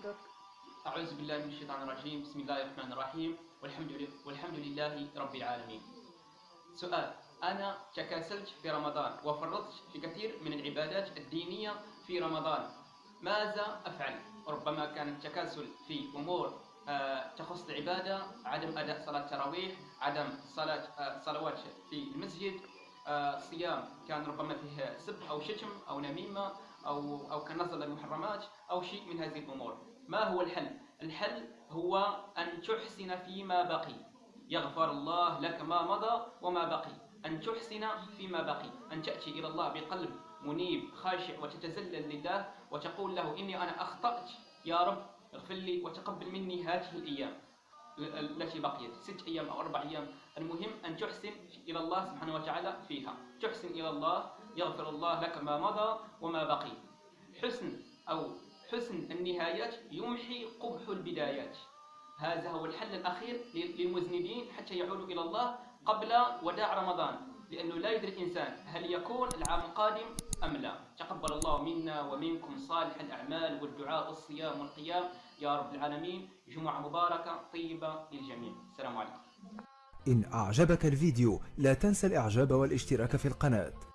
أعوذ بالله من الشيطان الرجيم. بسم الله الرحمن الرحيم. والحمد لله, والحمد لله رب العالمين. سؤال. أنا تكاسلت في رمضان وفرطت في كثير من العبادات الدينية في رمضان. ماذا أفعل؟ ربما كان التكاسل في أمور آه، تخص العبادة عدم أداء صلاة التراويح عدم صلاة آه، صلوات في المسجد آه، صيام كان ربما فيه سب أو شتم أو نميمة أو أو كان نظر للمحرمات أو شيء من هذه الأمور. ما هو الحل؟ الحل هو أن تحسن فيما بقي. يغفر الله لك ما مضى وما بقي. أن تحسن فيما بقي. أن تأتي إلى الله بقلب منيب خاشع وتتذلل لله وتقول له إني أنا أخطأت. يا رب اغفر لي وتقبل مني هذه الأيام. التي بقيت ست أيام أو أربع أيام. المهم أن تحسن إلى الله سبحانه وتعالى فيها. تحسن إلى الله يغفر الله لك ما مضى وما بقي. حسن أو حسن النهايات يمحي قبح البدايات. هذا هو الحل الأخير للمذنبين حتى يعودوا إلى الله قبل وداع رمضان. لأنه لا يدري الإنسان هل يكون العام القادم أم لا. تقبل الله منا ومنكم صالح الأعمال والدعاء والصيام والقيام. يا رب العالمين جمعة مباركة طيبة للجميع. السلام عليكم. إن أعجبك الفيديو لا تنسى الإعجاب والاشتراك في القناة.